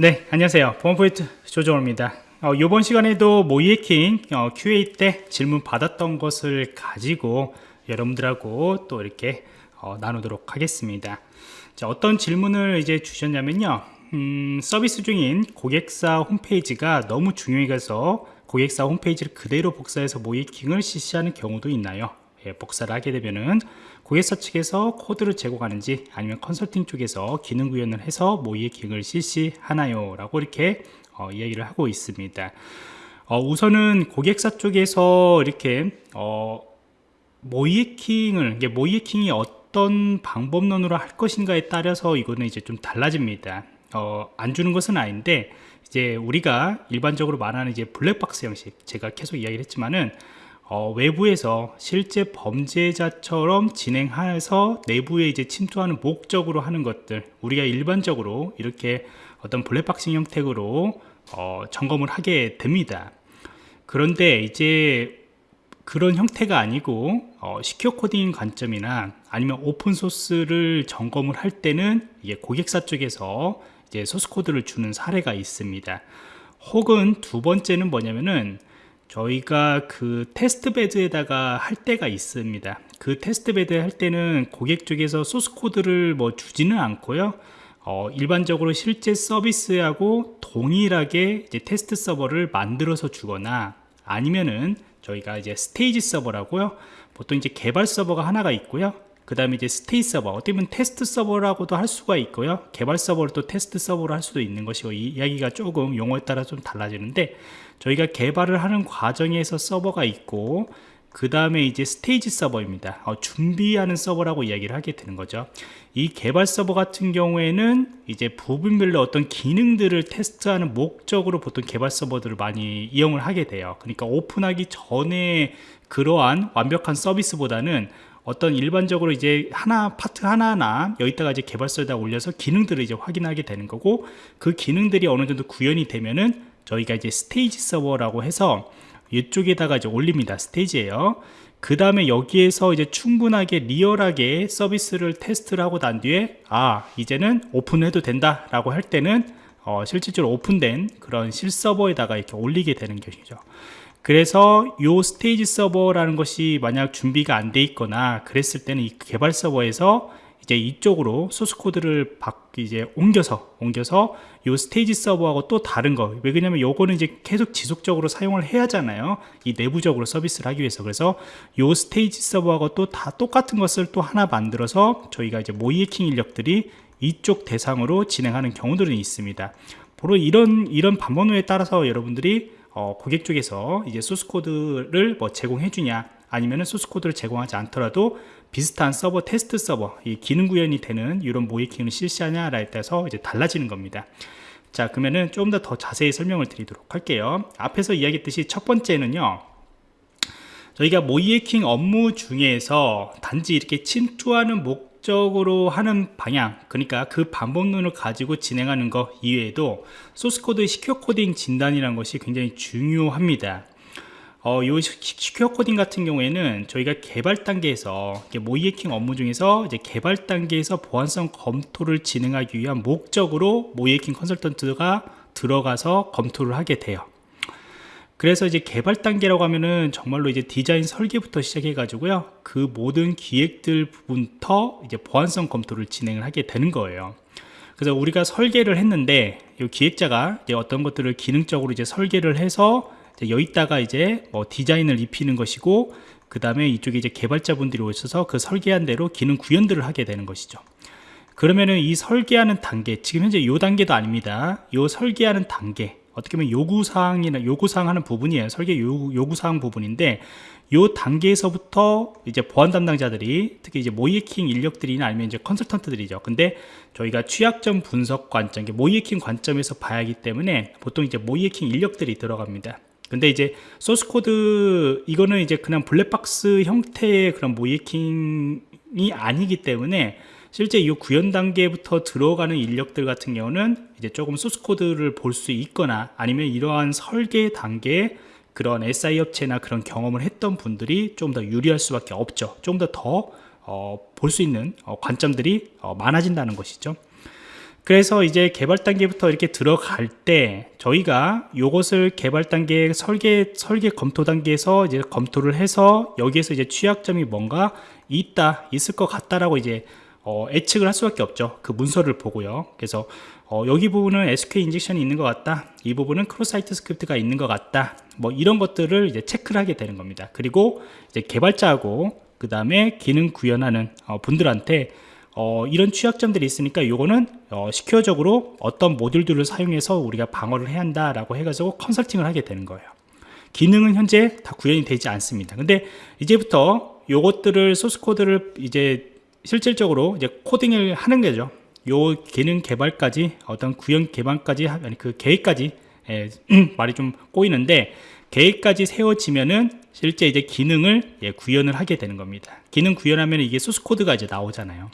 네 안녕하세요. 보안포인트 조정호입니다. 어, 이번 시간에도 모이에킹 어, QA 때 질문 받았던 것을 가지고 여러분들하고 또 이렇게 어, 나누도록 하겠습니다. 자, 어떤 질문을 이제 주셨냐면요. 음, 서비스 중인 고객사 홈페이지가 너무 중요해서 고객사 홈페이지를 그대로 복사해서 모이킹을 실시하는 경우도 있나요? 예, 복사를 하게 되면은 고객사 측에서 코드를 제공하는지 아니면 컨설팅 쪽에서 기능 구현을 해서 모이킹을 실시하나요? 라고 이렇게 어, 이야기를 하고 있습니다. 어, 우선은 고객사 쪽에서 이렇게 어, 모이킹을 모이킹이 어떤 방법론으로 할 것인가에 따라서 이거는 이제 좀 달라집니다. 어, 안 주는 것은 아닌데 이제 우리가 일반적으로 말하는 이제 블랙박스 형식 제가 계속 이야기를 했지만은 어, 외부에서 실제 범죄자처럼 진행해서 내부에 이제 침투하는 목적으로 하는 것들 우리가 일반적으로 이렇게 어떤 black boxing 형태로 어, 점검을 하게 됩니다. 그런데 이제 그런 형태가 아니고 어, secure coding 관점이나 아니면 open source를 점검을 할 때는 이게 고객사 쪽에서 이제 소스 코드를 주는 사례가 있습니다. 혹은 두 번째는 뭐냐면은 저희가 그 test bed에다가 할 때가 있습니다. 그 test bed 할 때는 고객 쪽에서 소스 코드를 뭐 주지는 않고요. 어, 일반적으로 실제 서비스하고 동일하게 이제 테스트 서버를 만들어서 주거나 아니면은 저희가 이제 스테이지 서버라고요. 보통 이제 개발 서버가 하나가 있고요 그 다음에 이제 스테이지 서버 어떻게 보면 테스트 서버라고도 할 수가 있고요. 개발 서버를 또 테스트 서버로 할 수도 있는 것이고 이 이야기가 조금 용어에 따라 좀 달라지는데 저희가 개발을 하는 과정에서 서버가 있고 그 다음에 이제 스테이지 서버입니다. 어, 준비하는 서버라고 이야기를 하게 되는 거죠. 이 개발 서버 같은 경우에는 이제 부분별로 어떤 기능들을 테스트하는 목적으로 보통 개발 서버들을 많이 이용을 하게 돼요. 그러니까 오픈하기 전에 그러한 완벽한 서비스보다는 어떤 일반적으로 이제 하나 파트 하나하나 여기다가 이제 개발서에다 올려서 기능들을 이제 확인하게 되는 거고 그 기능들이 어느 정도 구현이 되면은 저희가 이제 스테이지 서버라고 해서 이쪽에다가 이제 올립니다. 스테이지에요. 그 다음에 여기에서 이제 충분하게 리얼하게 서비스를 테스트를 하고 난 뒤에 아 이제는 오픈해도 된다 라고 할 때는 어, 실질적으로 오픈된 그런 실서버에다가 이렇게 올리게 되는 것이죠 그래서 요 스테이지 서버라는 것이 만약 준비가 안 돼 있거나 그랬을 때는 이 개발 서버에서 이제 이쪽으로 소스 코드를 박 이제 옮겨서 옮겨서 요 스테이지 서버하고 또 다른 거. 왜 그러냐면 요거는 이제 계속 지속적으로 사용을 해야 하잖아요. 이 내부적으로 서비스를 하기 위해서. 그래서 요 스테이지 서버하고 또 다 똑같은 것을 또 하나 만들어서 저희가 이제 모의해킹 인력들이 이쪽 대상으로 진행하는 경우들은 있습니다. 바로 이런 이런 방법론에 따라서 여러분들이 어, 고객 쪽에서 이제 소스 코드를 뭐 제공해 주냐 아니면은 소스 코드를 제공하지 않더라도 비슷한 서버 테스트 서버 이 기능 구현이 되는 이런 모의해킹을 실시하냐라에 따라서 이제 달라지는 겁니다. 자 그러면은 좀더더 자세히 설명을 드리도록 할게요. 앞에서 이야기했듯이 첫 번째는요 저희가 모의해킹 업무 중에서 단지 이렇게 침투하는 목적으로 하는 방향 그러니까 그 방법론을 가지고 진행하는 것 이외에도 소스코드의 secure coding 진단이라는 것이 굉장히 중요합니다. 어, 요 secure coding 같은 경우에는 저희가 개발 단계에서 모의해킹 업무 중에서 이제 개발 단계에서 보안성 검토를 진행하기 위한 목적으로 모의해킹 컨설턴트가 들어가서 검토를 하게 돼요 그래서 이제 개발 단계라고 하면은 정말로 이제 디자인 설계부터 시작해 가지고요. 그 모든 기획들 부분부터 이제 보안성 검토를 진행을 하게 되는 거예요. 그래서 우리가 설계를 했는데 이 기획자가 이제 어떤 것들을 기능적으로 이제 설계를 해서 이제 여기다가 이제 뭐 디자인을 입히는 것이고 그 다음에 이쪽에 이제 개발자분들이 오셔서 그 설계한 대로 기능 구현들을 하게 되는 것이죠. 그러면은 이 설계하는 단계 지금 현재 이 단계도 아닙니다. 이 설계하는 단계 어떻게 보면 요구사항이나 요구사항 하는 부분이에요 설계 요구, 사항 부분인데 요 단계에서부터 이제 보안 담당자들이 특히 이제 모의해킹 인력들이나 아니면 이제 컨설턴트들이죠. 근데 저희가 취약점 분석 관점 모의해킹 관점에서 봐야 하기 때문에 보통 이제 모의해킹 인력들이 들어갑니다. 근데 이제 소스 코드 이거는 이제 그냥 블랙박스 형태의 그런 모의해킹이 아니기 때문에 실제 이 구현 단계부터 들어가는 인력들 같은 경우는 이제 조금 소스 코드를 볼 수 있거나 아니면 이러한 설계 단계에 그런 SI 업체나 그런 경험을 했던 분들이 좀 더 유리할 수밖에 없죠. 좀 더더 어, 볼수 있는 어, 관점들이 어, 많아진다는 것이죠. 그래서 이제 개발 단계부터 이렇게 들어갈 때 저희가 요것을 개발 단계 설계 설계 검토 단계에서 이제 검토를 해서 여기에서 이제 취약점이 뭔가 있다 있을 것 같다라고 이제 어, 예측을 할 수밖에 없죠. 그 문서를 보고요. 그래서 어, 여기 부분은 SQL 인젝션이 있는 것 같다. 이 부분은 cross-site script가 있는 것 같다. 뭐 이런 것들을 이제 체크를 하게 되는 겁니다. 그리고 이제 개발자하고 그 다음에 기능 구현하는 어, 분들한테 어, 이런 취약점들이 있으니까 이거는 어, secure적으로 어떤 모듈들을 사용해서 우리가 방어를 해야 한다라고 해가지고 컨설팅을 하게 되는 거예요. 기능은 현재 다 구현이 되지 않습니다. 근데 이제부터 요것들을 소스 코드를 이제 실질적으로 이제 코딩을 하는 거죠. 요 기능 개발까지 어떤 구현 개발까지 아니 그 계획까지 예, 말이 좀 꼬이는데 계획까지 세워지면은 실제 이제 기능을 예, 구현을 하게 되는 겁니다. 기능 구현하면 이게 소스 코드가 이제 나오잖아요.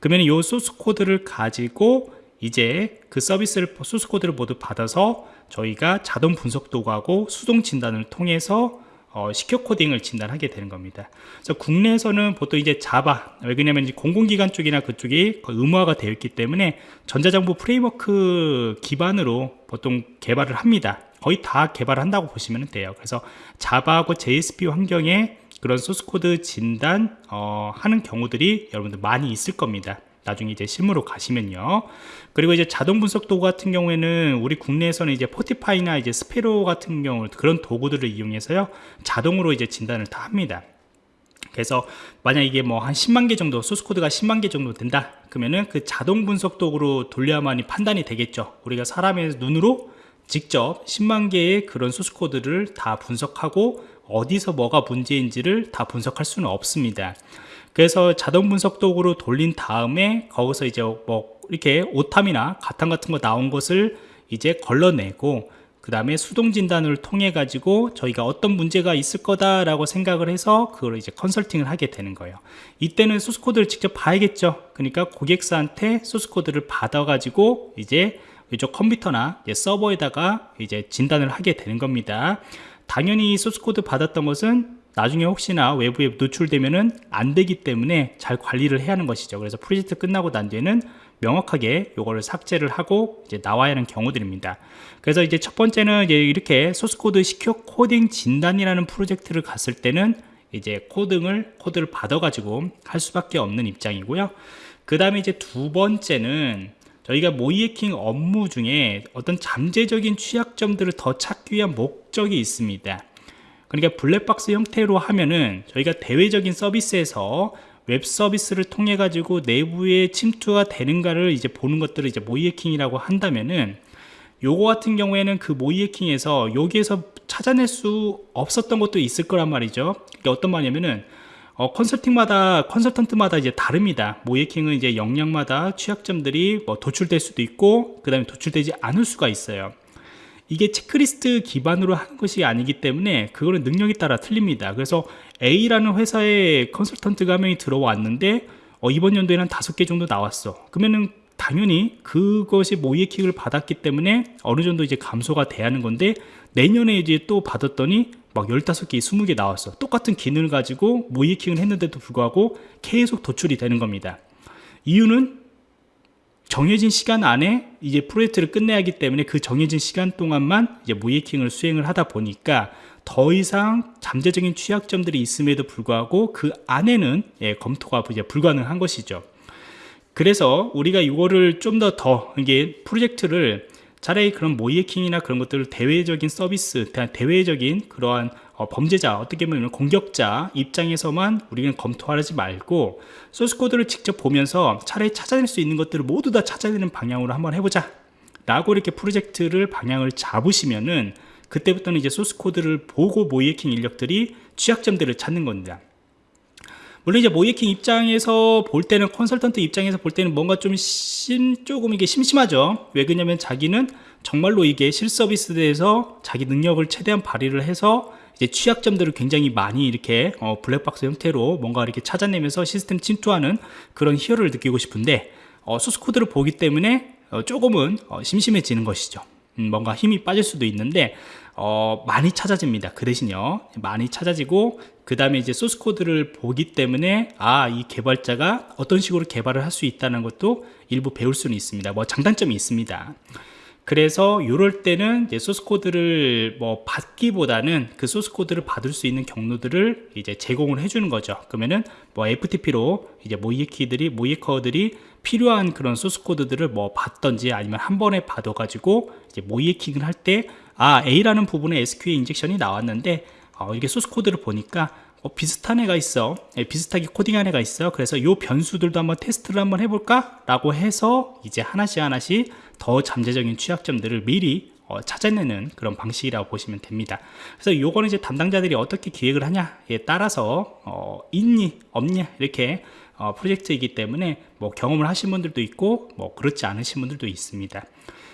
그러면 이 소스 코드를 가지고 이제 그 서비스를 소스 코드를 모두 받아서 저희가 자동 분석 도구하고 수동 진단을 통해서 어, secure 코딩을 진단하게 되는 겁니다. 그래서 국내에서는 보통 이제 Java, 왜냐면 이제 공공기관 쪽이나 그쪽이 의무화가 되어 있기 때문에 전자정부 framework 기반으로 보통 개발을 합니다. 거의 다 개발한다고 보시면 돼요. 그래서 Java하고 JSP 환경에 그런 소스코드 진단 어, 하는 경우들이 여러분들 많이 있을 겁니다. 나중에 이제 실무로 가시면요. 그리고 이제 자동 분석 도구 같은 경우에는 우리 국내에서는 이제 Fortify나 이제 Sparrow 같은 경우 그런 도구들을 이용해서요. 자동으로 이제 진단을 다 합니다. 그래서 만약 이게 뭐 한 10만 개 정도 소스 코드가 10만 개 정도 된다 그러면은 그 자동 분석 도구로 돌려야만이 판단이 되겠죠 우리가 사람의 눈으로 직접 10만 개의 그런 소스 코드를 다 분석하고 어디서 뭐가 문제인지를 다 분석할 수는 없습니다. 그래서 자동 분석 도구로 돌린 다음에 거기서 이제 뭐 이렇게 오탐이나 가탄 같은 거 나온 것을 이제 걸러내고 그 다음에 수동 진단을 통해 가지고 저희가 어떤 문제가 있을 거다라고 생각을 해서 그걸 이제 컨설팅을 하게 되는 거예요. 이때는 소스 코드를 직접 봐야겠죠. 그러니까 고객사한테 소스 코드를 받아 가지고 이제 이쪽 컴퓨터나 서버에다가 이제 진단을 하게 되는 겁니다. 당연히 소스 코드 받았던 것은 나중에 혹시나 외부에 노출되면은 안 되기 때문에 잘 관리를 해야 하는 것이죠. 그래서 프로젝트 끝나고 난 뒤에는 명확하게 요거를 삭제를 하고 이제 나와야 하는 경우들입니다. 그래서 이제 첫 번째는 이제 이렇게 소스코드 secure 코딩 진단이라는 프로젝트를 갔을 때는 이제 코딩을 코드를 받아 가지고 할 수밖에 없는 입장이고요. 그 다음에 이제 두 번째는 저희가 모의해킹 업무 중에 어떤 잠재적인 취약점들을 더 찾기 위한 목적이 있습니다. 그러니까 블랙박스 형태로 하면은 저희가 대외적인 서비스에서 웹 서비스를 통해 가지고 내부에 침투가 되는가를 이제 보는 것들을 이제 모이해킹이라고 한다면은 요거 같은 경우에는 그 모이해킹에서 여기에서 찾아낼 수 없었던 것도 있을 거란 말이죠. 그러니까 어떤 말이냐면은 어, 컨설팅마다 컨설턴트마다 이제 다릅니다. 모예킹은 이제 역량마다 취약점들이 뭐 도출될 수도 있고 그 다음에 도출되지 않을 수가 있어요. 이게 체크리스트 기반으로 하는 것이 아니기 때문에 그거는 능력에 따라 틀립니다. 그래서 A라는 회사에 컨설턴트가 한 명이 들어왔는데 어, 이번 연도에는 다섯 개 정도 나왔어. 그러면은 당연히 그것이 모의킹을 받았기 때문에 어느 정도 이제 감소가 돼야 하는 건데 내년에 이제 또 받았더니 막 15개, 20개 나왔어. 똑같은 기능을 가지고 모이킹을 했는데도 불구하고 계속 도출이 되는 겁니다. 이유는 정해진 시간 안에 이제 프로젝트를 끝내야 하기 때문에 그 정해진 시간 동안만 이제 모이킹을 수행을 하다 보니까 더 이상 잠재적인 취약점들이 있음에도 불구하고 그 안에는 예, 검토가 이제 불가능한 것이죠. 그래서 우리가 이거를 좀 더더 이게 프로젝트를 차라리 그런 모이해킹이나 그런 것들을 대외적인 서비스, 대외적인 그러한 어, 범죄자, 어떻게 보면 공격자 입장에서만 우리는 검토하지 말고 소스코드를 직접 보면서 차라리 찾아낼 수 있는 것들을 모두 다 찾아내는 방향으로 한번 해보자. 라고 이렇게 프로젝트를 방향을 잡으시면은 그때부터는 이제 소스코드를 보고 모이해킹 인력들이 취약점들을 찾는 겁니다. 물론 이제 모이킹 입장에서 볼 때는 컨설턴트 입장에서 볼 때는 뭔가 좀 심, 조금 이게 심심하죠 왜 그러냐면 자기는 정말로 이게 실서비스에서 자기 능력을 최대한 발휘를 해서 이제 취약점들을 굉장히 많이 이렇게 어, 블랙박스 형태로 뭔가 이렇게 찾아내면서 시스템 침투하는 그런 희열을 느끼고 싶은데 어, 소스 코드를 보기 때문에 어, 조금은 어, 심심해지는 것이죠 음, 뭔가 힘이 빠질 수도 있는데 어, 많이 찾아집니다. 그 대신요. 많이 찾아지고 그 다음에 이제 소스 코드를 보기 때문에 아 이 개발자가 어떤 식으로 개발을 할 수 있다는 것도 일부 배울 수는 있습니다. 뭐 장단점이 있습니다. 그래서 이럴 때는 이제 소스 코드를 뭐 받기보다는 그 소스 코드를 받을 수 있는 경로들을 이제 제공을 해주는 거죠. 그러면은 뭐 FTP로 이제 모의해커들이 모의해커들이 필요한 그런 소스 코드들을 뭐 받던지 아니면 한 번에 받아가지고 이제 모의해킹을 할 때 아 A라는 부분에 SQL 인젝션이 나왔는데 어, 이게 소스 코드를 보니까 어, 비슷한 애가 있어. 예, 비슷하게 코딩한 애가 있어요 그래서 요 변수들도 한번 테스트를 한번 해볼까? 라고 해서 이제 하나씩 하나씩 더 잠재적인 취약점들을 미리 어, 찾아내는 그런 방식이라고 보시면 됩니다. 그래서 요거는 이제 담당자들이 어떻게 기획을 하냐에 따라서 어, 있냐 없냐 이렇게 어, 프로젝트이기 때문에 뭐 경험을 하신 분들도 있고 뭐 그렇지 않으신 분들도 있습니다.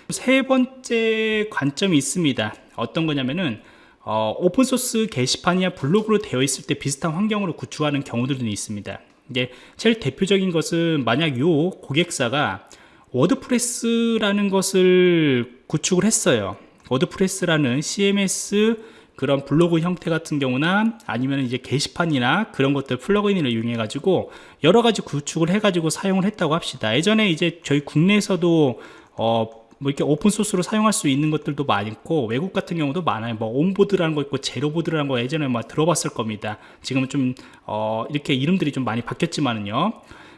세 번째 관점이 있습니다. 어떤 거냐면은 어, open source 게시판이나 블로그로 되어 있을 때 비슷한 환경으로 구축하는 경우들도 있습니다. 이게 제일 대표적인 것은 만약 요 고객사가 WordPress라는 것을 구축을 했어요 WordPress라는 CMS 그런 블로그 형태 같은 경우나 아니면 이제 게시판이나 그런 것들 plugin을 이용해 가지고 여러 가지 구축을 해 가지고 사용을 했다고 합시다 예전에 이제 저희 국내에서도 어, 뭐 이렇게 open source로 사용할 수 있는 것들도 많고 외국 같은 경우도 많아요. 뭐 온보드라는 거 있고 제로보드라는 거 예전에 막 들어봤을 겁니다. 지금은 좀 어, 이렇게 이름들이 좀 많이 바뀌었지만은요.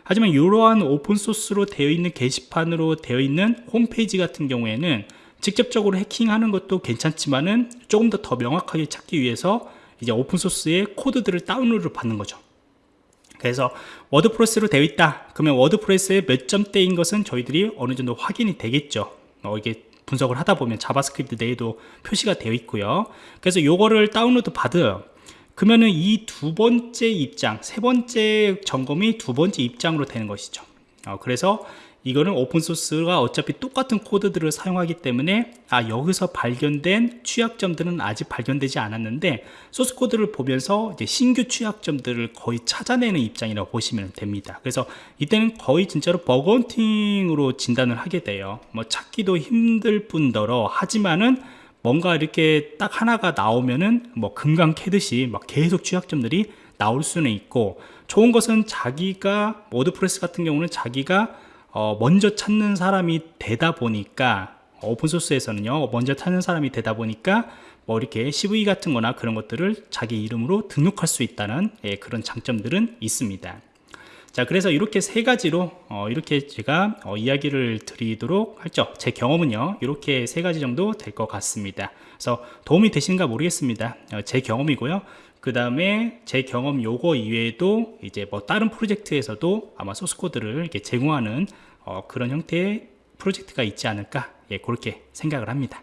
하지만 이러한 open source로 되어 있는 게시판으로 되어 있는 홈페이지 같은 경우에는 직접적으로 해킹하는 것도 괜찮지만은 조금 더 더 명확하게 찾기 위해서 이제 open source의 코드들을 다운로드 받는 거죠. 그래서 WordPress로 되어 있다. 그러면 WordPress의 몇 점대인 것은 저희들이 어느 정도 확인이 되겠죠. 어, 이게 분석을 하다 보면 JavaScript 내에도 표시가 되어 있고요. 그래서 요거를 다운로드 받아요 그러면은 이 두 번째 입장 세 번째 점검이 두 번째 입장으로 되는 것이죠. 어, 그래서 이거는 오픈소스가 어차피 똑같은 코드들을 사용하기 때문에 아 여기서 발견된 취약점들은 아직 발견되지 않았는데 소스 코드를 보면서 이제 신규 취약점들을 거의 찾아내는 입장이라고 보시면 됩니다. 그래서 이때는 거의 진짜로 버건팅으로 진단을 하게 돼요. 뭐 찾기도 힘들 뿐더러 하지만은 뭔가 이렇게 딱 하나가 나오면은 뭐 금강 캐듯이 막 계속 취약점들이 나올 수는 있고 좋은 것은 자기가 WordPress 같은 경우는 자기가 어, 먼저 찾는 사람이 되다 보니까 open source에서는요 먼저 찾는 사람이 되다 보니까 뭐 이렇게 CVE 같은 거나 그런 것들을 자기 이름으로 등록할 수 있다는 예, 그런 장점들은 있습니다 자 그래서 이렇게 세 가지로 어, 이렇게 제가 어, 이야기를 드리도록 할죠. 제 경험은요 이렇게 세 가지 정도 될 것 같습니다. 그래서 도움이 되시는가 모르겠습니다. 어, 제 경험이고요. 그 다음에 제 경험 요거 이외에도 이제 뭐 다른 프로젝트에서도 아마 소스코드를 이렇게 제공하는 어, 그런 형태의 프로젝트가 있지 않을까 예, 그렇게 생각을 합니다